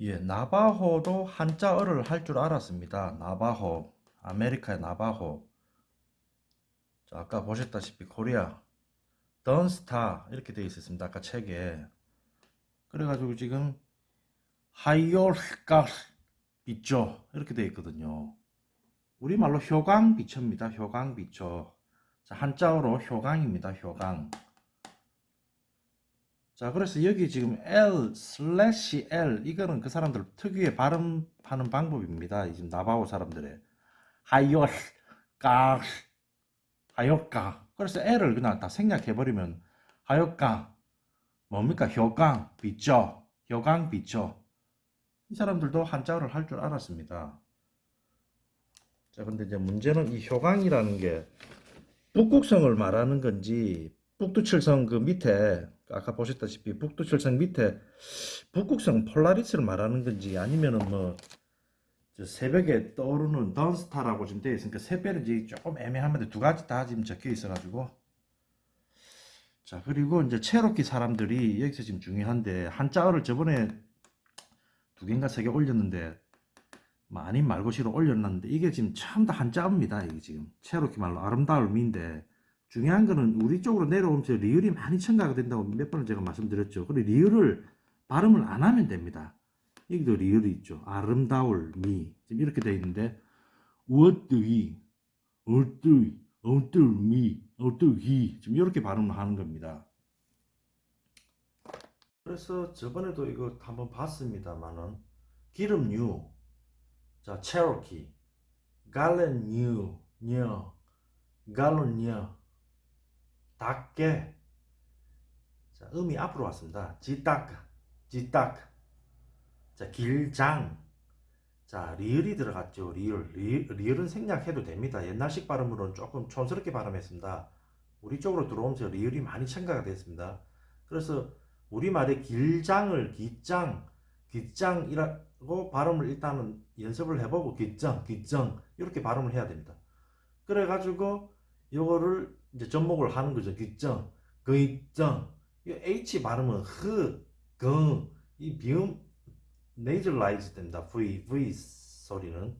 예, 나바호도 한자어를 할 줄 알았습니다. 나바호, 아메리카의 나바호. 자, 아까 보셨다시피 코리아, 던스타 이렇게 되어 있었습니다. 아까 책에. 그래가지고 지금 하이올가 비초 이렇게 되어 있거든요. 우리말로 효강 비초입니다. 효강 비초. 자, 한자어로 효강입니다. 효강. 자, 그래서 여기 지금 L 슬래시 L 이거는 그 사람들 특유의 발음하는 방법입니다. 지금 나바오 사람들의. 까 하요까. 그래서 L을 그냥 다 생략해 버리면 하요까. 뭡니까? 효강 비죠? 효강 비죠? 이 사람들도 한자어를 할 줄 알았습니다. 자, 근데 이제 문제는 이 효강이라는 게 북극성을 말하는 건지 북두칠성 그 밑에 아까 보셨다시피 북두칠성 밑에 북극성 폴라리스를 말하는 건지 아니면은 뭐 새벽에 떠오르는 던스타라고 지금 되어 있으니까 새별인지 조금 애매한데 두 가지 다 지금 적혀 있어 가지고. 자 그리고 이제 체로키 사람들이 여기서 지금 중요한데 한자어를 저번에 두 개인가 세 개 올렸는데 많이 말고시로 올렸는데 이게 지금 처음 다 한자어입니다 이게 지금. 체로키 말로 아름다움인데 중요한 거는 우리 쪽으로 내려오면서 리을이 많이 첨가가 된다고 몇 번을 제가 말씀드렸죠. 그리고 리을을 발음을 안 하면 됩니다. 여기도 리을이 있죠. 아름다울 미 지금 이렇게 되어 있는데 어뜨이 어뜨이 어뜨미 어뜨이 지금 이렇게 발음을 하는 겁니다. 그래서 저번에도 이거 한번 봤습니다만은 기름류 자 체로키 갈렌뉴 녀 갈론녀 닭게 자, 음이 앞으로 왔습니다. 지딱 지딱 자 길장 자 리을이 들어갔죠. 리을 리, 리을 은 생략해도 됩니다. 옛날식 발음으로는 조금 촌스럽게 발음했습니다. 우리 쪽으로 들어오면서 리을이 많이 첨가가 됐습니다. 그래서 우리말의 길장을 기장 기장이라고 발음을 일단은 연습을 해보고 기장 기장 이렇게 발음을 해야 됩니다. 그래가지고 요거를 이제 접목을 하는 거죠. 기정, 그이정. 이 H 발음은 흐, 그, 이 비음 네이절라이즈 됩니다. V, V 소리는.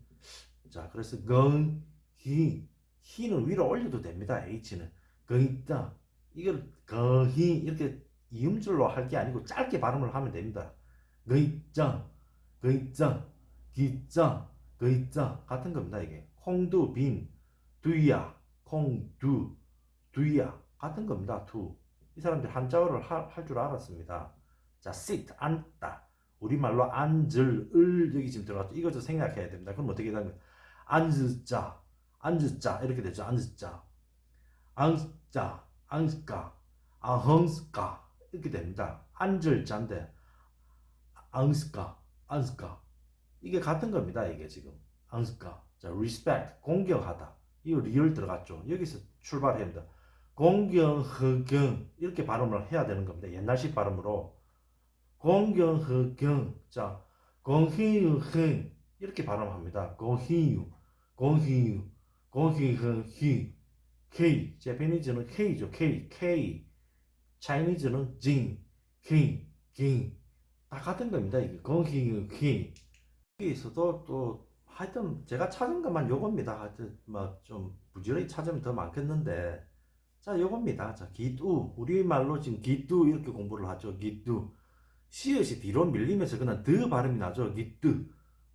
자, 그래서 건, 히, 히는 위로 올려도 됩니다. H는. 그이정. 이걸 거히 이렇게 이음줄로 할 게 아니고 짧게 발음을 하면 됩니다. 그이정, 그이정, 기정, 그이정 같은 겁니다. 이게 콩두, 빈, 두야, 콩두, 두야 같은 겁니다. 두. 이 사람들 한자어를 할 줄 알았습니다. 자, sit 앉다. 우리말로 앉을 을 여기 지금 들어갔죠. 이것도 생략해야 됩니다. 그럼 어떻게 되면 앉자, 앉자 이렇게 되죠. 앉자, 앉자, 앉까, 아헝스까 이렇게 됩니다. 앉을 자인데 앉까, 앉까 이게 같은 겁니다. 이게 지금 앉까. 자, respect 공경하다. 이거 리얼 들어갔죠. 여기서 출발해야 됩니다. 공경, 허경 이렇게 발음을 해야 되는 겁니다. 옛날식 발음으로 공경, 허경 자 공희유, 흥 이렇게 발음합니다. 공희유, 공희유, 공희흥, 희 K, 제페니즈는 K죠. K, K 차이니즈는 진, 킹, 긴. 다 같은 겁니다. 이게 공희유, 희 여기서도 또 하여튼 제가 찾은 것만 요겁니다. 하여튼 뭐좀 부지런히 찾으면 더 많겠는데 자, 요겁니다. 자, 기뚜. 우리말로 지금 기뚜 이렇게 공부를 하죠. 기뚜. 시옷이 뒤로 밀리면서 그냥 드 발음이 나죠. 기뚜.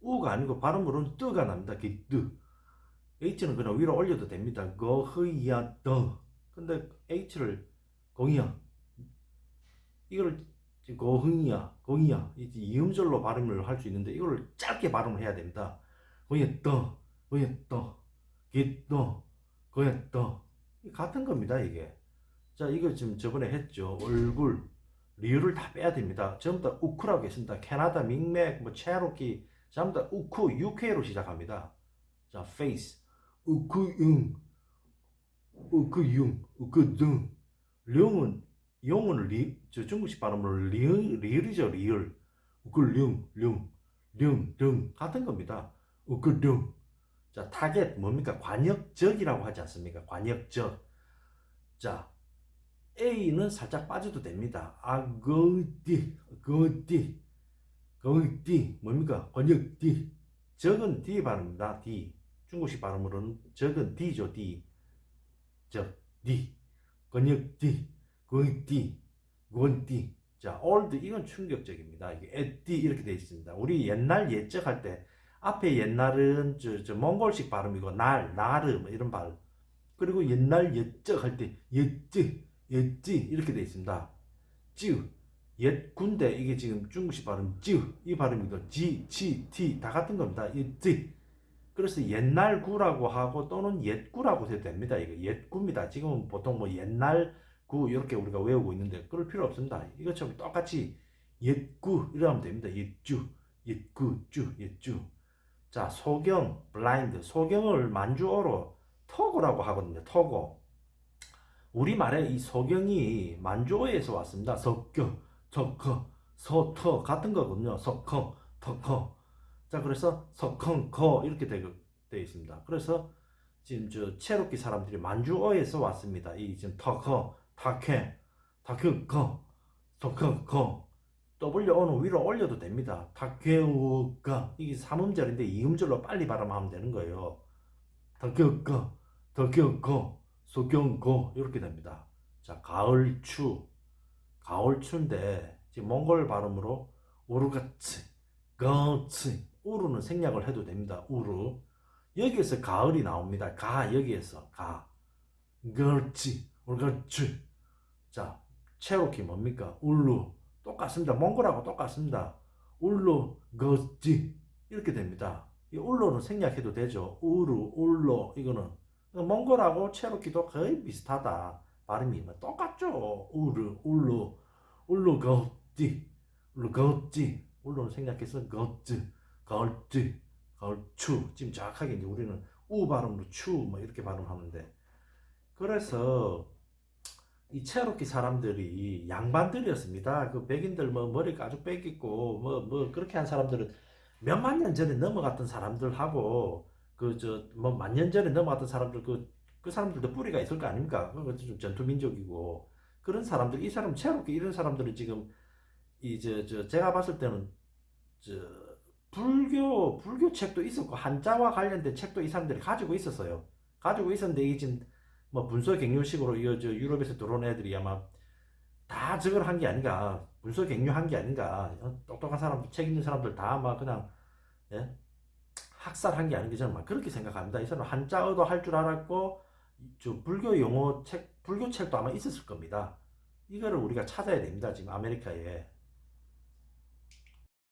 우가 아니고 발음으로는 뜨가 납니다. 기뚜. H는 그냥 위로 올려도 됩니다. 거흐야 더. 근데 H를 공이야. 이걸 고흥이야, 공이야. 이음절로 발음을 할 수 있는데 이걸 짧게 발음을 해야 됩니다. 공이야 떠, 공이야 떠, 기떠, 공이야 떠. 같은 겁니다 이게. 자 이거 지금 저번에 했죠. 얼굴 리을을 다 빼야 됩니다. 전부 다 우크라고 했습니다. 캐나다 밍맥 뭐 체로키. 전부 다 우크 UK로 시작합니다. 자 face 우크융 우크융. 우크등. 령은 용은 리, 저 중국식 발음으로 리, 리을이죠 리을. 우크령 령, 령, 등. 같은 겁니다. 우크등 자, 타겟 뭡니까? 관역적이라고 하지 않습니까? 관역적. 자, A는 살짝 빠져도 됩니다. 아 거디, 거디. 거기 뭡니까? 권역 D. 적은 D 발음입니다. D. 중국식 발음으로는 적은 D죠. D. 적 D. 권역 D. 거기 D. 권 D. 자, old 이건 충격적입니다. 이게 at 이렇게 되어 있습니다. 우리 옛날 예적 할 때 앞에 옛날은 저, 저 몽골식 발음이고 날, 나르 뭐 이런 발음. 그리고 옛날 옛적 할 때 옛지, 옛지 이렇게 되어 있습니다. 찌, 옛 군대 이게 지금 중국식 발음 찌, 이 발음이고 지, 치, 티 다 같은 겁니다. 옛지. 그래서 옛날 구라고 하고 또는 옛구라고 해도 됩니다. 이거 옛구입니다. 지금은 보통 뭐 옛날 구 이렇게 우리가 외우고 있는데 그럴 필요 없습니다. 이것처럼 똑같이 옛구 이러면 됩니다. 옛주, 옛구, 주, 옛주. 자, 소경, 블라인드. 소경을 만주어로 터고라고 하거든요. 터고. 우리말에 이 소경이 만주어에서 왔습니다. 석겨, 석커, 서터 같은 거거든요. 석커, 터커. 자, 그래서 석컹, 거 이렇게 되어 있습니다. 그래서 지금 저 체로키 사람들이 만주어에서 왔습니다. 이 지금 터커, 타케, 거, 석커, 거. W어는 위로 올려도 됩니다. 타케우가 이게 삼음절인데 이음절로 빨리 발음하면 되는 거예요. 타케우가, 타케우거, 소경거 이렇게 됩니다. 자, 가을추, 가을추인데 지금 몽골 발음으로 우르가츠, 거츠, 우르는 생략을 해도 됩니다. 우르. 여기에서 가을이 나옵니다. 가 여기에서 가. 걸치, 우르가츠. 자, 체로키 뭡니까? 울루. 똑같습니다. 몽골하고 똑같습니다. 울로 거지 이렇게 됩니다. 이 울로는 생략해도 되죠. 우루, 울로 이거는 몽골하고 체로키도 거의 비슷하다. 발음이 뭐 똑같죠. 우르, 울로, 울로 거지, 울로 거지. 울로는 생략해서 거즈, 걸즈, 걸추. 지금 정확하게 이제 우리는 우 발음으로 추 뭐 이렇게 발음하는데 그래서 이 체로키 사람들이 양반들이었습니다. 그 백인들 뭐 머리 가죽 뺏기고 뭐 뭐 그렇게 한 사람들은 몇만 년 전에 넘어갔던 사람들하고 그 저 뭐 만 년 전에 넘어갔던 사람들 그그 사람들도 뿌리가 있을 거 아닙니까? 그거 좀 전투 민족이고 그런 사람들 이 사람 체로키 이런 사람들은 지금 이저저 제가 봤을 때는 저 불교 불교 책도 있었고 한자와 관련된 책도 이 사람들이 가지고 있었어요. 가지고 있었는데 이게 지금 뭐 분서 갱료식으로 이저 유럽에서 들어온 애들이 아마 다 저걸 한 게 아닌가 분서 갱료한 게 아닌가 어, 똑똑한 사람들 책 있는 사람들 다 아마 그냥 예? 학살한 게 아닌가 저는 막 그렇게 생각합니다. 이 사람 한자어도 할 줄 알았고 저 불교 용어 책 불교 책도 아마 있었을 겁니다. 이거를 우리가 찾아야 됩니다. 지금 아메리카에